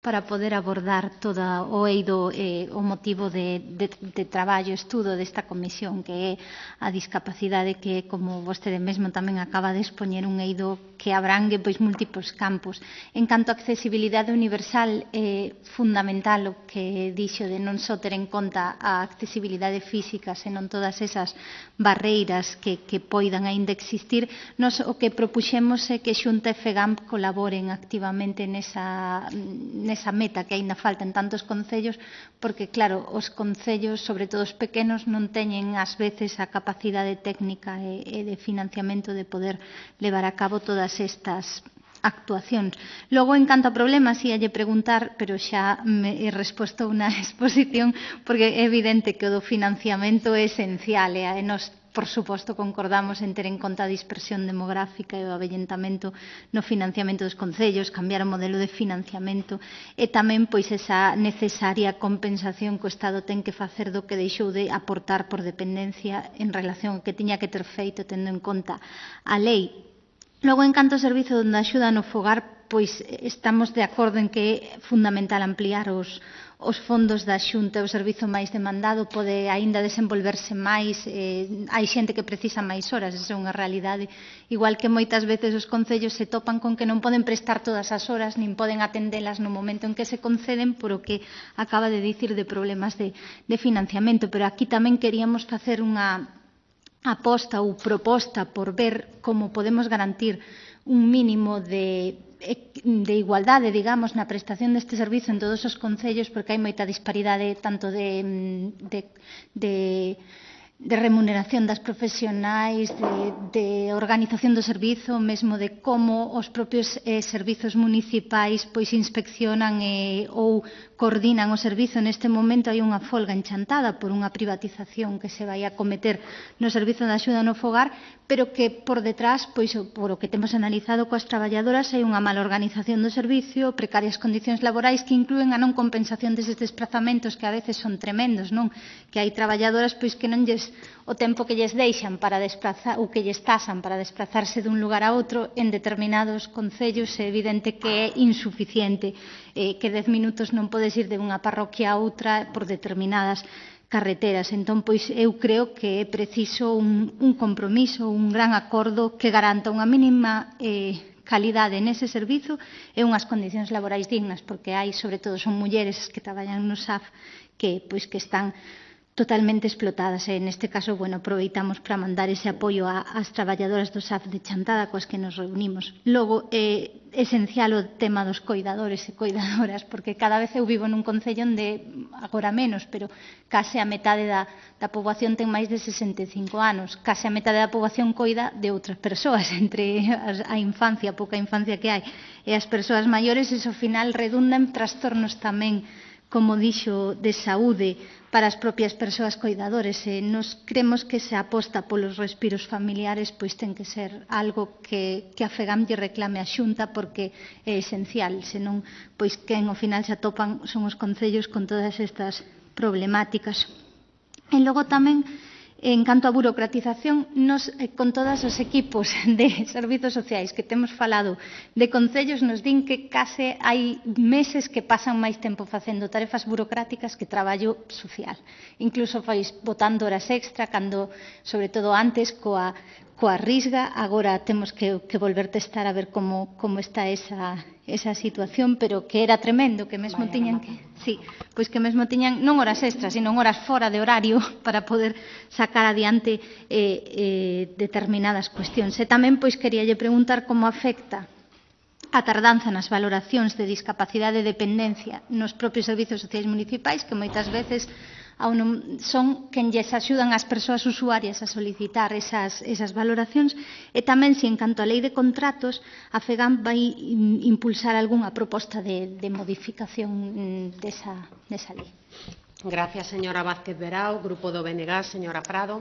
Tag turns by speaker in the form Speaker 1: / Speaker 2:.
Speaker 1: para poder abordar todo o eido eh, o motivo de, de, de traballo, estudo desta comisión que é a discapacidade que, como vostede mesmo tamén acaba de expoñer un eido que abrangue pois múltiples campos. En canto a accesibilidade universal é eh, fundamental o que dixo de non só ter en conta a accesibilidade física, senón todas esas barreiras que, que poidan aínda existir, nos o que propuxemos é que Xunta e FEGAMP colaboren activamente nesa nesa meta que aínda falta en tantos concellos, porque, claro, os concellos, sobre todo os pequenos, non teñen ás veces a capacidade técnica e, e de financiamento de poder levar a cabo todas estas actuacións. Logo, en canto a problemas, ia lle preguntar, pero xa me resposto unha exposición, porque é evidente que o do financiamento é esencial, e nos por suposto, concordamos en ter en conta a dispersión demográfica e o avellentamento no financiamento dos concellos, cambiar o modelo de financiamento e tamén pois esa necesaria compensación que o Estado ten que facer do que deixou de aportar por dependencia en relación ao que tiña que ter feito tendo en conta a lei. Logo, en canto ao servizo da axuda no fogar, pois estamos de acordo en que é fundamental ampliar os, os fondos da Xunta, o servizo máis demandado pode aínda desenvolverse máis, eh, hai xente que precisa máis horas, esa é unha realidade, igual que moitas veces os concellos se topan con que non poden prestar todas as horas, nin poden atendelas no momento en que se conceden, por o que acaba de dicir de problemas de, de financiamento, pero aquí tamén queríamos facer unha aposta ou proposta por ver como podemos garantir un mínimo de Eh, de igualdade, digamos, na prestación deste servizo en todos os concellos porque hai moita disparidade tanto de, mm, de, de de remuneración das profesionais, de, de organización do servizo, mesmo de como os propios eh, servizos municipais pois inspeccionan eh, ou coordinan o servizo. Neste momento hai unha folga enchantada por unha privatización que se vai a cometer no servizo de axuda no fogar, pero que por detrás, pois por o que temos analizado coas traballadoras, hai unha mala organización do servicio, precarias condicións laborais que incluen a non compensación deses desplazamentos que a veces son tremendos, non? Que hai traballadoras pois que non lles o tempo que lles deixan para desplazar ou que lles tasan para desplazarse dun lugar a outro en determinados concellos é evidente que é insuficiente eh, que 10 minutos non podes ir de unha parroquia a outra por determinadas carreteras. Entón, pois, eu creo que é preciso un, un compromiso, un gran acordo que garanta unha mínima eh, calidade nese servizo e unhas condicións laborais dignas, porque hai, sobre todo, son mulleres que traballan no SAF que, pois, que están totalmente explotadas eh. e neste caso, bueno, aproveitamos para mandar ese apoio a, ás traballadoras do SAF de Chantada coas que nos reunimos. Logo, é eh, esencial o tema dos coidadores e coidadoras, porque cada vez eu vivo nun concello onde agora menos, pero case a metade da, da poboación ten máis de 65 anos, case a metade da poboación coida de outras persoas, entre a, a infancia, a pouca infancia que hai, e as persoas maiores, iso ao final redunda en trastornos tamén como dixo, de saúde para as propias persoas coidadores e nos cremos que se aposta polos respiros familiares pois ten que ser algo que, que a FEGAM lle reclame a xunta porque é esencial senón pois quen ao final se atopan son os concellos con todas estas problemáticas. E logo tamén En canto á burocratización, nos, eh, con todos os equipos de servizos sociais que temos falado de concellos, nos din que case hai meses que pasan máis tempo facendo tarefas burocráticas que traballo social. Incluso fais botando horas extra, cando, sobre todo antes, coa, coa risga, agora temos que, que volver testar a ver como, como está esa, esa situación, pero que era tremendo, que mesmo Vaya, tiñan que... Sí, pois que mesmo tiñan non horas extras, sino horas fora de horario para poder sacar adiante eh, eh, determinadas cuestións. E tamén, pois, queríalle preguntar como afecta a tardanza nas valoracións de discapacidade e dependencia nos propios servizos sociais municipais, que moitas veces son quen lles axudan as persoas usuarias a solicitar esas, esas valoracións e tamén se en canto a lei de contratos a FEGAM vai impulsar algunha proposta de, de modificación mm, desa, desa lei.
Speaker 2: Gracias, señora Vázquez Verao. Grupo do BNG, señora Prado.